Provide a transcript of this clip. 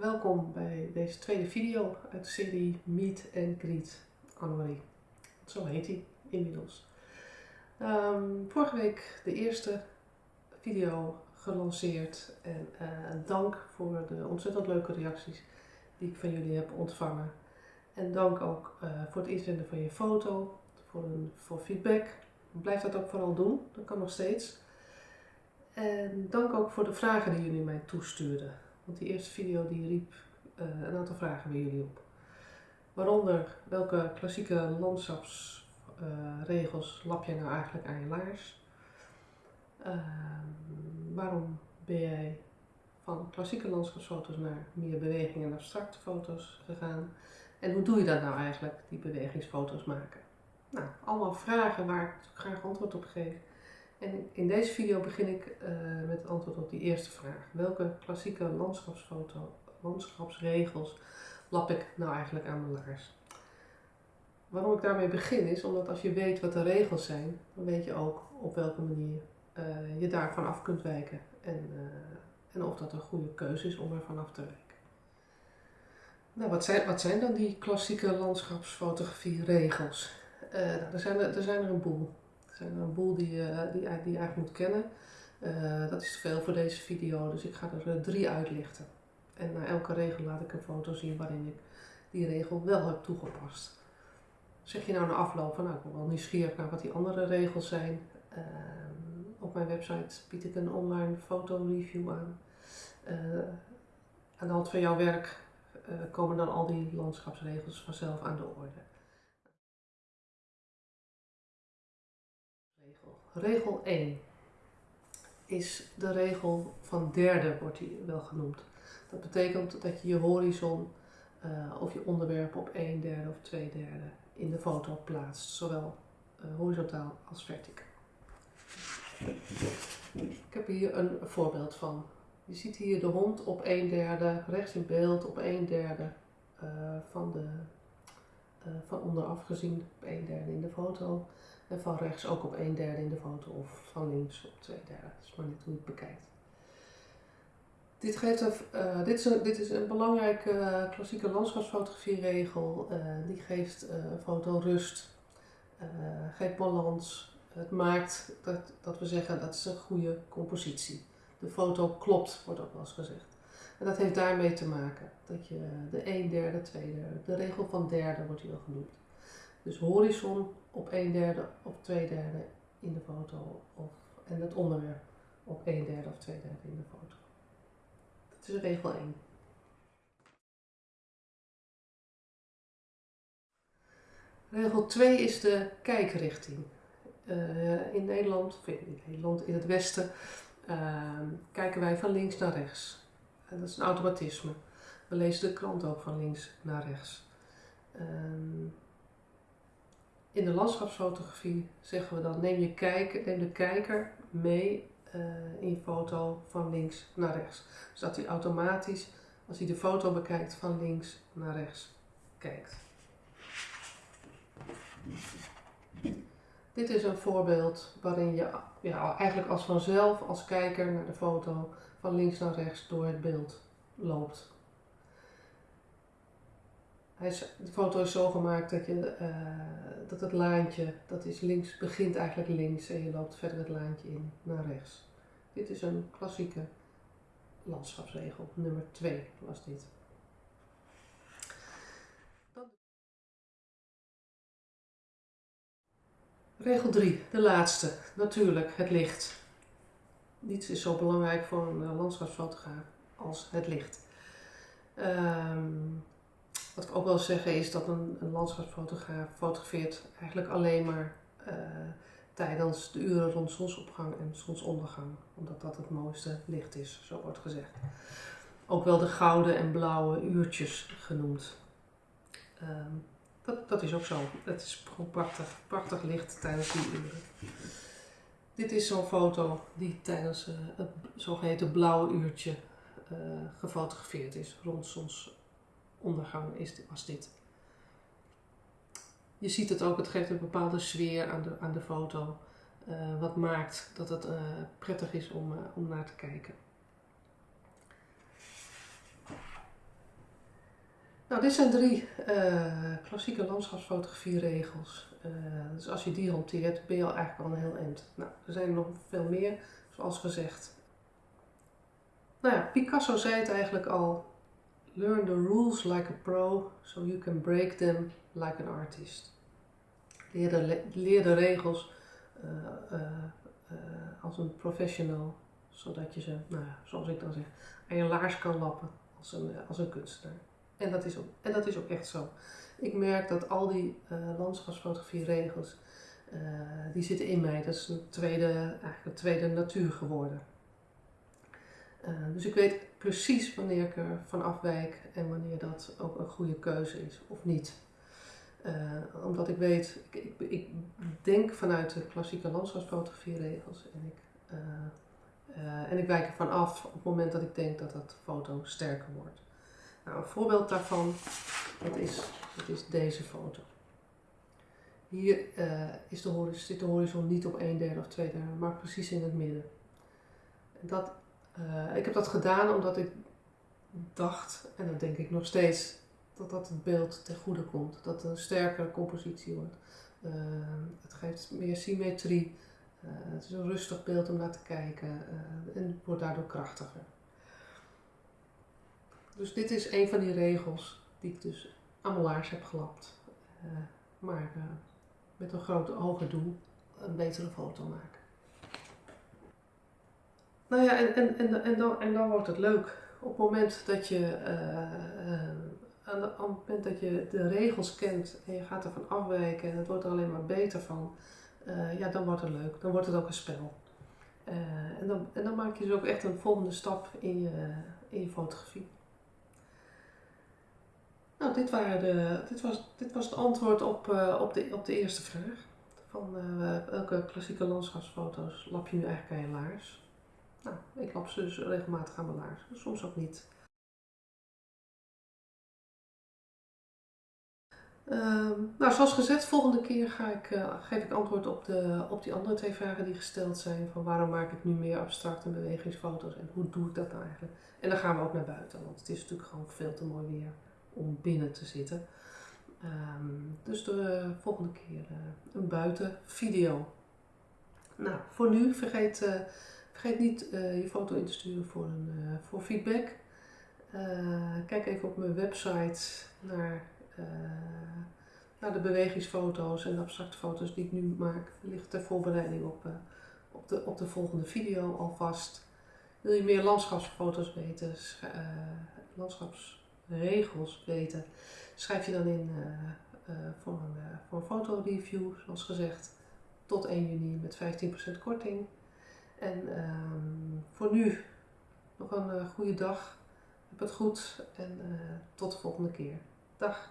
welkom bij deze tweede video uit de serie Meet and Greet Annemarie. Zo heet hij inmiddels. Ehm, vorige week de eerste video gelanceerd en uh, dank voor de ontzettend leuke reacties die ik van jullie heb ontvangen. En dank ook uh, voor het inzenden van je foto, voor, een, voor feedback. Blijf dat ook vooral doen, dat kan nog steeds. En dank ook voor de vragen die jullie mij toestuurden. Want die eerste video die riep uh, een aantal vragen bij jullie op. Waaronder welke klassieke landschapsregels uh, lap jij nou eigenlijk aan je laars? Uh, waarom ben jij van klassieke landschapsfoto's naar meer beweging en abstracte foto's gegaan? En hoe doe je dat nou eigenlijk, die bewegingsfoto's maken? Nou, allemaal vragen waar ik graag antwoord op geef. En in deze video begin ik uh, met het antwoord op die eerste vraag. Welke klassieke landschapsfoto, landschapsregels lap ik nou eigenlijk aan mijn laars? Waarom ik daarmee begin is omdat als je weet wat de regels zijn, dan weet je ook op welke manier uh, je daarvan af kunt wijken. En, uh, en of dat een goede keuze is om er vanaf te wijken. Nou, wat zijn, wat zijn dan die klassieke landschapsfotografie regels? Uh, er, zijn er, er zijn er een boel. Zijn een boel die, uh, die, die je eigenlijk moet kennen. Uh, dat is te veel voor deze video, dus ik ga er drie uitlichten. En na elke regel laat ik een foto zien waarin ik die regel wel heb toegepast. Zeg je nou na afloop van, nou ik ben wel nieuwsgierig naar wat die andere regels zijn. op mijn website bied ik een online fotoreview aan. aan de hand van jouw werk komen dan al die landschapsregels vanzelf aan de orde. Regel 1 is de regel van derde, wordt die wel genoemd. Dat betekent dat je je horizon uh, of je onderwerp op 1 derde of 2 derde in de foto plaatst, zowel uh, horizontaal als verticaal. Ik heb hier een voorbeeld van. Je ziet hier de hond op 1 derde, rechts in beeld op 1 derde uh, van, de, van onderaf gezien op 1 derde in de foto. En van rechts ook op 1 derde in de foto of van links op 2 derde. Dat is maar net hoe je het bekijkt. Dit, geeft een, uh, dit, is een, dit is een belangrijke uh, klassieke landschapsfotografie-regel. Die geeft een foto rust, geeft balans. Het maakt dat, dat we zeggen dat is een goede compositie. De foto klopt, wordt ook wel eens gezegd. En dat heeft daarmee te maken. Dat je de 1 derde, 2 derde, de regel van derde wordt hier al genoemd. Dus horizon op 1 derde of 2 derde in de foto of, en het onderwerp op 1 derde of 2 derde in de foto. Dat is regel 1. Regel 2 is de kijkrichting. Uh, in Nederland, of in Nederland, in het Westen, uh, kijken wij van links naar rechts. Dat is een automatisme. We lezen de krant ook van links naar rechts. Uh, in de landschapsfotografie zeggen we dan neem, je kijker, neem de kijker mee uh, in je foto van links naar rechts. Zodat hij automatisch, als hij de foto bekijkt, van links naar rechts kijkt. Dit is een voorbeeld waarin je ja, eigenlijk als vanzelf als kijker naar de foto van links naar rechts door het beeld loopt. De foto is zo gemaakt dat, je, uh, dat het laantje, dat is links, begint eigenlijk links en je loopt verder het laantje in naar rechts. Dit is een klassieke landschapsregel, nummer 2 was dit. Regel 3, de laatste, natuurlijk het licht. Niets is zo belangrijk voor een landschapsfotograaf als het licht. Um, wat ik ook wil zeggen is dat een, landschapsfotograaf fotografeert eigenlijk alleen maar uh, tijdens de uren rond zonsopgang en zonsondergang. Omdat dat het mooiste licht is, zo wordt gezegd. Ook wel de gouden en blauwe uurtjes genoemd. Um, dat, is ook zo. Het is prachtig, prachtig licht tijdens die uren. Dit is zo'n foto die tijdens uh, het zogeheten blauwe uurtje uh, gefotografeerd is rond zonsopgang ondergang is, was dit. Je ziet het ook, het geeft een bepaalde sfeer aan de, aan de foto. Uh, wat maakt dat het prettig is om, om naar te kijken. Nou, dit zijn drie uh, klassieke landschapsfotografie-regels. Uh, dus als je die hanteert, ben je al eigenlijk al een heel eind. Nou, er zijn nog veel meer, zoals gezegd. Nou ja, Picasso zei het eigenlijk al. Learn the rules like a pro, so you can break them like an artist. Leer de, regels uh, als een professional, zodat je ze, nou ja, zoals ik dan zeg, aan je laars kan lappen als een, als een kunstenaar. En dat, is ook, en dat is echt zo. Ik merk dat al die uh, landschapsfotografie regels, uh, die zitten in mij. Dat is een tweede, eigenlijk een tweede natuur geworden. Uh, dus ik weet precies wanneer ik er van afwijk en wanneer dat ook een goede keuze is of niet. omdat ik weet, ik, ik, ik, denk vanuit de klassieke landschapsfotografie regels en ik, en ik wijk ervan af op het moment dat ik denk dat dat foto sterker wordt. Nou, een voorbeeld daarvan dat is, is deze foto. Hier uh, is de horizon, zit de horizon niet op een derde of twee derde, maar precies in het midden. Dat, uh, ik heb dat gedaan omdat ik dacht, en dat denk ik nog steeds, dat dat het beeld ten goede komt. Dat het een sterkere compositie wordt. Uh, het geeft meer symmetrie. het is een rustig beeld om naar te kijken en wordt daardoor krachtiger. Dus dit is een van die regels die ik dus aan mijn laars heb gelapt. Uh, maar uh, met een grote hoger doel, een betere foto maken. Nou ja, en, en, en, en, dan, en dan wordt het leuk. Op het moment dat je, aan, de, aan het dat je de regels kent en je gaat ervan afwijken en het wordt er alleen maar beter van, ja, dan wordt het leuk. Dan wordt het ook een spel. en, dan, en dan maak je dus ook echt een volgende stap in je, in je fotografie. Nou, dit, waren de, dit, was, dit was het antwoord op, uh, op, de, op de eerste vraag. Van uh, welke klassieke landschapsfoto's lap je nu eigenlijk aan je laars? Nou, ik lap ze dus regelmatig aan mijn laars, soms ook niet. Uh, nou, zoals gezegd, volgende keer ga ik, uh, geef ik antwoord op, de, op die andere twee vragen die gesteld zijn. Van waarom maak ik nu meer abstracte bewegingsfoto's en hoe doe ik dat nou eigenlijk? En dan gaan we ook naar buiten, want het is natuurlijk gewoon veel te mooi weer om binnen te zitten. Um, dus de volgende keer uh, een buitenvideo. Nou, voor nu vergeet, uh, vergeet niet uh, je foto in te sturen voor, een, voor feedback. kijk even op mijn website naar, naar de bewegingsfoto's en de abstracte foto's die ik nu maak. Ligt ter voorbereiding op, op, de, op de volgende video alvast. Wil je meer landschapsfoto's weten? landschaps regels weten, schrijf je dan in uh, uh, voor, een, uh, voor een fotoreview, zoals gezegd, tot 1 juni met 15% korting. En ehm, voor nu nog een goede dag. Heb het goed en tot de volgende keer. Dag!